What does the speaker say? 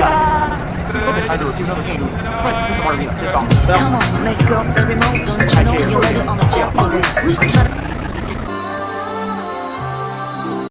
I do. know, Come on, make up every the.